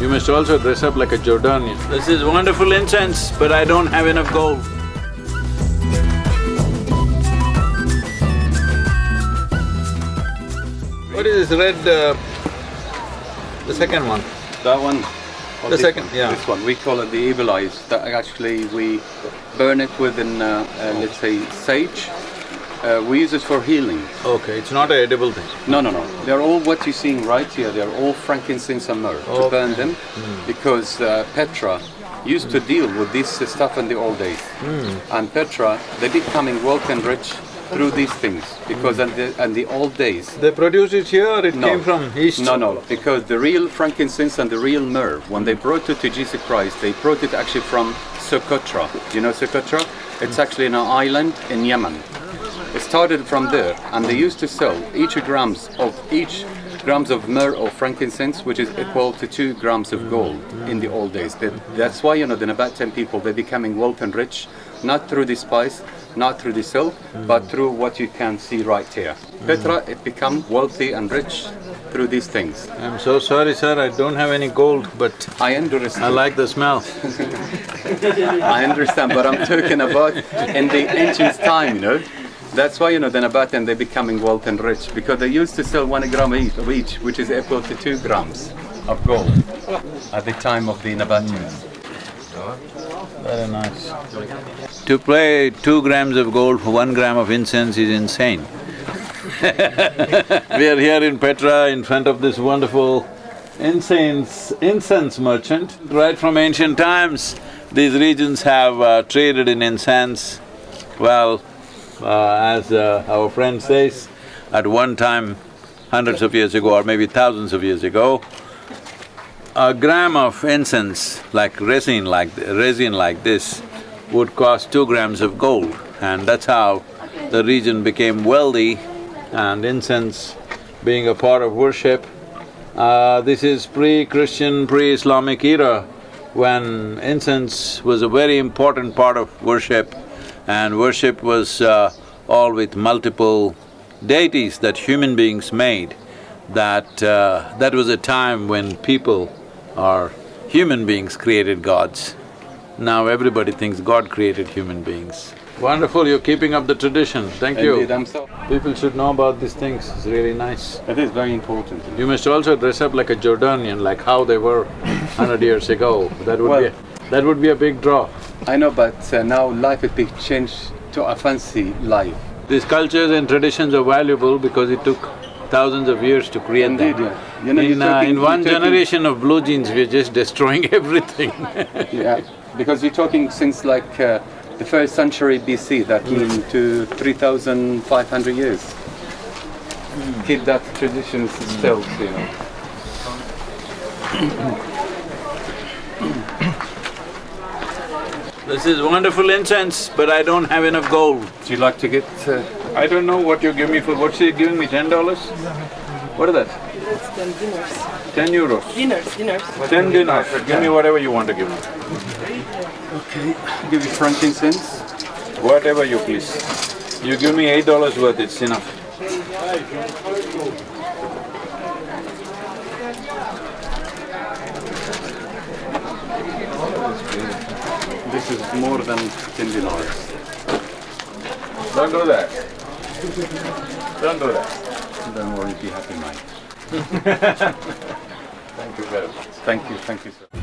You must also dress up like a Jordanian. This is wonderful incense, but I don't have enough gold. What is this red, uh, the second one? That one. The this second, one? yeah. This one, we call it the evil eyes. That actually we burn it within, uh, uh, let's say, sage. Uh, we use it for healing. Okay, it's not a edible thing. No, no, no. They're all what you're seeing right here. They're all frankincense and myrrh to burn them Hmm. because uh, Petra used to deal with this uh, stuff in the old days. Hmm. And Petra, they becoming wealth and rich through these things because in the, in the old days They produce it here or it no. came from east? No, no, because the real frankincense and the real myrrh, when they brought it to Jesus Christ, they brought it actually from Socotra. You know Socotra? It's actually an island in Yemen. It started from there, and they used to sell each grams of each grams of myrrh or frankincense, which is equal to two grams of gold in the old days. That- That's why you know the Nabatean people they're becoming wealth and rich, not through the spice, not through the silk, but through what you can see right here. Petra, mm. it become wealthy and rich through these things. I'm so sorry, sir, I don't have any gold, but I understand. I like the smell. I understand, but I'm talking about in the ancient time, you know. That's why you know the Nabatean they're becoming wealth and rich because they used to sell one gram each, of each, which is equal to two grams of gold at the time of the Nabateans. Very nice. To pay two grams of gold for one gram of incense is insane. We are here in Petra in front of this wonderful incense… incense merchant. Right from ancient times, these regions have uh, traded in incense. Well, uh, as uh, our friend says, at one time, hundreds of years ago or maybe thousands of years ago, a gram of incense, like resin like… resin like this, would cost two grams of gold and that's how the region became wealthy and incense being a part of worship. Uh, this is pre-Christian, pre-Islamic era when incense was a very important part of worship and worship was uh, all with multiple deities that human beings made. That… uh, that was a time when people or human beings created gods. Now everybody thinks God created human beings. Wonderful, you're keeping up the tradition, thank you. Indeed, I'm so… People should know about these things, it's really nice. It is very important. You must also dress up like a Jordanian, like how they were hundred years ago. That would be… Well- a- that would be a big draw. I know, but uh, now life is being changed to a fancy life. These cultures and traditions are valuable because it took thousands of years to create Indeed, them. yeah. You know, in, you're uh, talking- in one talking- generation of blue jeans, we're just destroying everything. Yeah, because you're talking since like uh, the first century BC, that means to 3,500 years. Keep that tradition still, you know. This is wonderful incense, but I don't have enough gold. Do you like to get… Uh, I don't know what you give me for… what's he giving me, ten dollars? What is that? It's ten dinars. Ten euros? Dinars, dinars. Ten dinars, give me whatever you want to give me. okay, I'll give you frankincense. Whatever you please. You give me eight dollars worth, it's enough. This is more than 10 dinars. Don't do that. Don't do that. Don't worry, be happy, mate. Thank you very much. Thank you, thank you, sir.